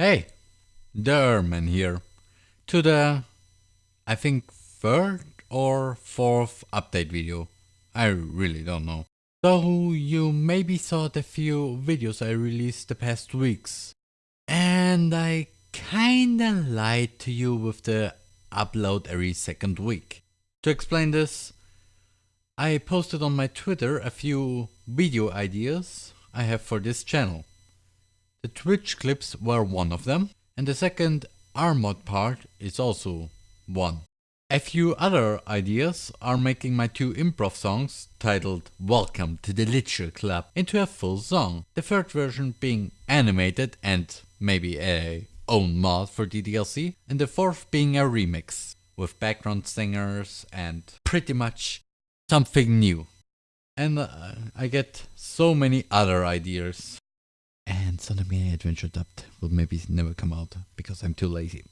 Hey, Derman here. To the, I think, third or fourth update video. I really don't know. So you maybe saw the few videos I released the past weeks. And I kinda lied to you with the upload every second week. To explain this, I posted on my Twitter a few video ideas I have for this channel. The Twitch clips were one of them, and the second Armod part is also one. A few other ideas are making my two improv songs, titled Welcome to the Literature Club, into a full song, the third version being animated and maybe a own mod for DDLC, and the fourth being a remix, with background singers and pretty much something new. And uh, I get so many other ideas. And Sonic Mania Adventure Dubbed will maybe never come out because I'm too lazy.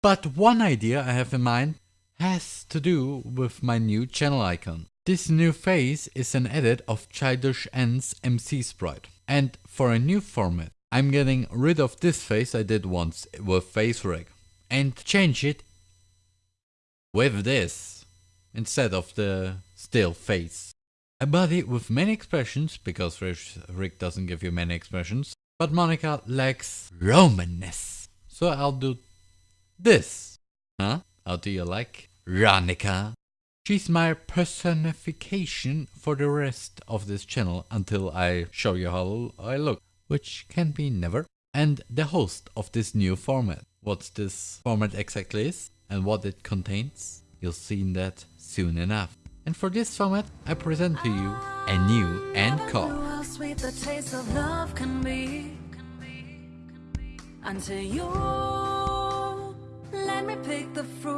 But one idea I have in mind has to do with my new channel icon. This new face is an edit of Childish N's MC sprite. And for a new format, I'm getting rid of this face I did once with FaceRig and change it with this instead of the still face. A body with many expressions, because Rick doesn't give you many expressions, but Monika lacks Romanness. So I'll do this. Huh? How do you like Ronica? She's my personification for the rest of this channel until I show you how I look, which can be never, and the host of this new format. What this format exactly is and what it contains, you'll see that soon enough. And for this format, I present to you a new encore. Until you let me pick the fruit